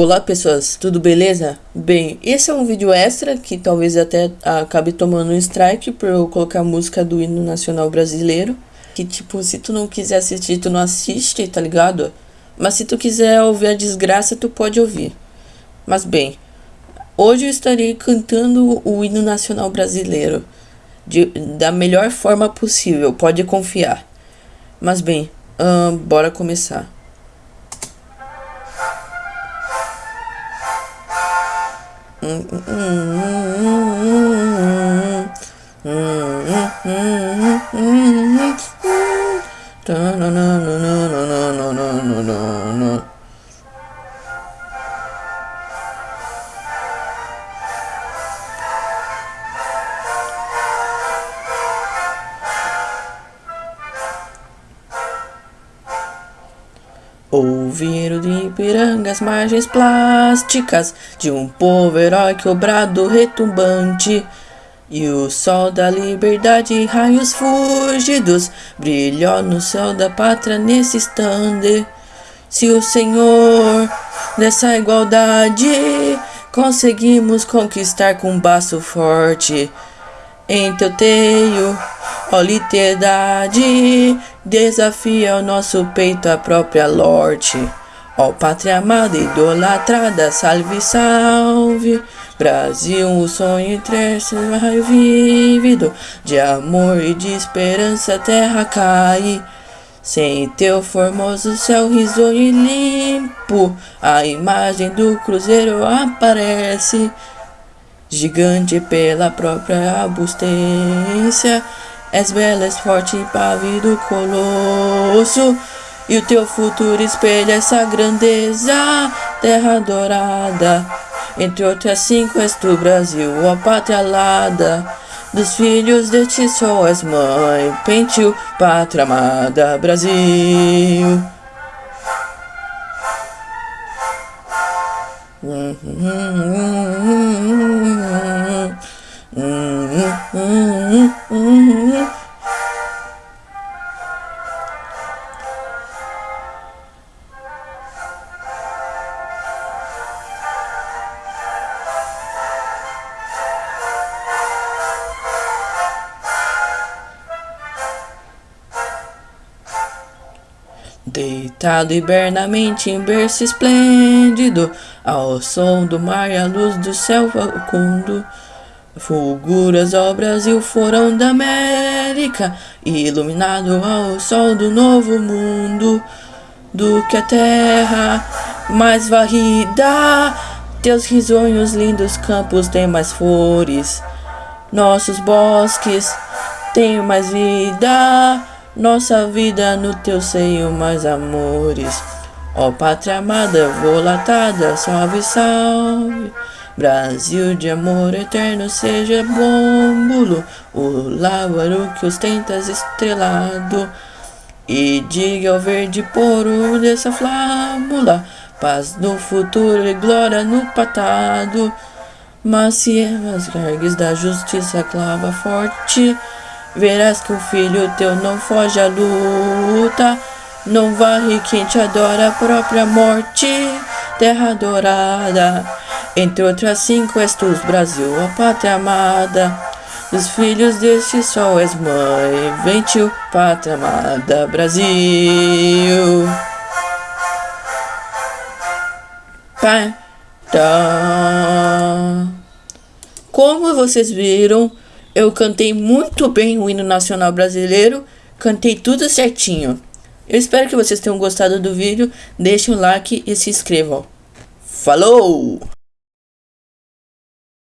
Olá pessoas, tudo beleza? Bem, esse é um vídeo extra que talvez até acabe tomando um strike por eu colocar a música do hino nacional brasileiro. Que tipo, se tu não quiser assistir, tu não assiste, tá ligado? Mas se tu quiser ouvir a desgraça, tu pode ouvir. Mas bem, hoje eu estarei cantando o hino nacional brasileiro. De, da melhor forma possível, pode confiar. Mas bem, hum, bora começar. mmm no no no no no no no no Ouvir de Ipiranga as margens plásticas de um povo heróico brado retumbante. E o sol da liberdade, raios fugidos, brilhou no céu da pátria nesse estande. Se o Senhor nessa igualdade conseguimos conquistar com baço forte, em teu teio Ó liberdade, desafia o nosso peito a própria lorte. Ó pátria amada, idolatrada, salve, salve. Brasil, um sonho interesse, raio vívido, de amor e de esperança, terra cai. Sem teu formoso céu risonho e limpo, a imagem do cruzeiro aparece. Gigante pela própria abustência, És bela, és forte, pávido colosso E o teu futuro espelha essa grandeza Terra dourada. Entre outras cinco és tu Brasil, ó pátria alada Dos filhos deste sol és mãe Pentil, pátria amada, Brasil. Hum, hum, hum, Deitado hibernamente em berço esplêndido, ao som do mar e à luz do céu facundo. Fulguras ao Brasil foram da América, iluminado ao sol do novo mundo. Do que a terra mais varrida, teus risonhos lindos campos têm mais flores. Nossos bosques têm mais vida. Nossa vida no teu seio mais amores. Ó pátria amada, volatada, salve, salve. Brasil de amor eterno, seja bômbulo O lábaro que ostentas estrelado. E diga ao verde poro dessa flâmula Paz no futuro e glória no patado Mas se as da justiça clava forte Verás que o filho teu não foge à luta, não varre quem te adora a própria morte, terra dourada. Entre outras cinco és tu, Brasil, a pátria amada. Dos filhos deste sol és mãe, vem tio, pátria amada, Brasil. Pai, tá. Como vocês viram, eu cantei muito bem o hino nacional brasileiro, cantei tudo certinho. Eu espero que vocês tenham gostado do vídeo, deixem um like e se inscrevam. Falou!